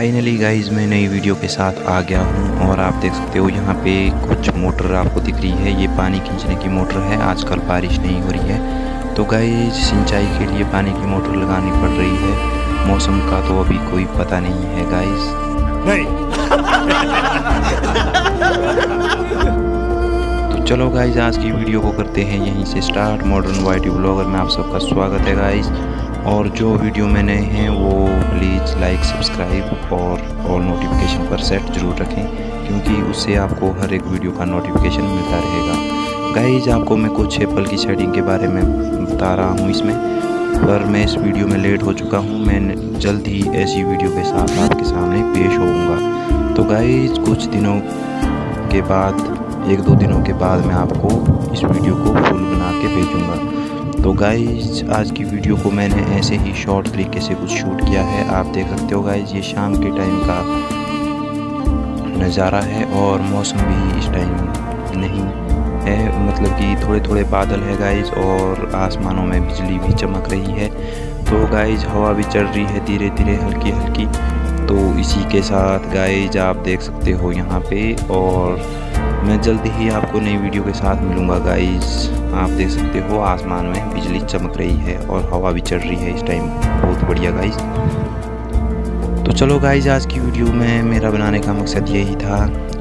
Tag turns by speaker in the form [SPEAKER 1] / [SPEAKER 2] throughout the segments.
[SPEAKER 1] Finally guys मैं नई video के साथ आ गया हूँ और आप देख सकते हो यहाँ पे कुछ मोटर आपको दिख रही है। ये पानी खींचने की मोटर है। आजकल बारिश नहीं हो रही है। तो गाइज़ सिंचाई के लिए पानी की मोटर लगानी पड़ रही है। मौसम का तो अभी कोई पता नहीं है गाइज़
[SPEAKER 2] नहीं।
[SPEAKER 1] तो चलो गाइज़ आज की वीडियो को करते हैं यहीं से स्टार्ट मॉडर्न वाइटी ब्लॉगर में आप सबका स्वागत है गाइज़ और जो वीडियो में नए हैं वो प्लीज़ लाइक सब्सक्राइब और ऑल नोटिफिकेशन पर सेट ज़रूर रखें, क्योंकि उससे आपको हर एक वीडियो का नोटिफिकेशन मिलता रहेगा। गाइज़ आपको मैं कुछ एप्पल की सेटिंग के बारे में बता रहा हूँ इसमें, पर मैं इस वीडियो में लेट हो चुका हूँ, मैं जल्द ही ऐसी वीडियो के साथ आपके सामने पेश होऊँगा। तो गाइज़ कुछ दिनों के बाद, एक दो दिनों के बाद मैं आपको इस वीडियो को फुल बना के भेजूँगा। तो गाइज़ आज की वीडियो को मैंने ऐसे ही शॉर्ट तरीके से कुछ शूट किया है। आप देख सकते हो गाइज़ ये शाम के टाइम का नज़ारा है और मौसम भी इस टाइम नहीं है। मतलब कि थोड़े थोड़े बादल है गाइज़ और आसमानों में बिजली भी चमक रही है। तो गाइज़ हवा भी चल रही है धीरे धीरे हल्की हल्की तो इसी के साथ गाइज़ आप देख सकते हो यहाँ पे और मैं जल्द ही आपको नई वीडियो के साथ मिलूँगा गाइज़ आप देख सकते हो, आसमान में बिजली चमक रही है और हवा भी चल रही है इस टाइम बहुत बढ़िया गाइज़ तो चलो गाइज़ आज की वीडियो में मेरा बनाने का मकसद यही था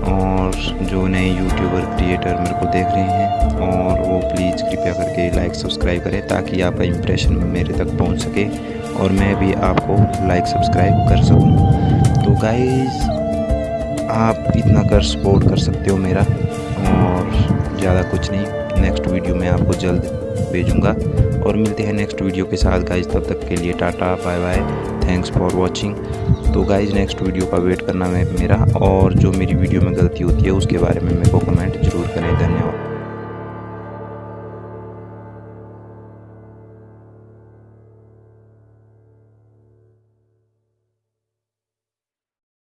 [SPEAKER 1] और जो नए यूट्यूबर क्रिएटर मेरे को देख रहे हैं और वो प्लीज़ कृपया करके लाइक सब्सक्राइब करें ताकि आपका इम्प्रेशन मेरे तक पहुँच सके और मैं भी आपको लाइक सब्सक्राइब कर सकूँ। तो गाइज़ आप इतना कर सपोर्ट कर सकते हो मेरा और ज़्यादा कुछ नहीं। नेक्स्ट वीडियो में आपको जल्द भेजूँगा और मिलते हैं नेक्स्ट वीडियो के साथ गाइज़ तब तक के लिए tata bye bye thanks for watching तो गाइज़ नेक्स्ट वीडियो का वेट करना है मेरा और जो मेरी वीडियो में गलती होती है, उसके बारे में मेरे को कमेंट ज़रूर करें। धन्यवाद।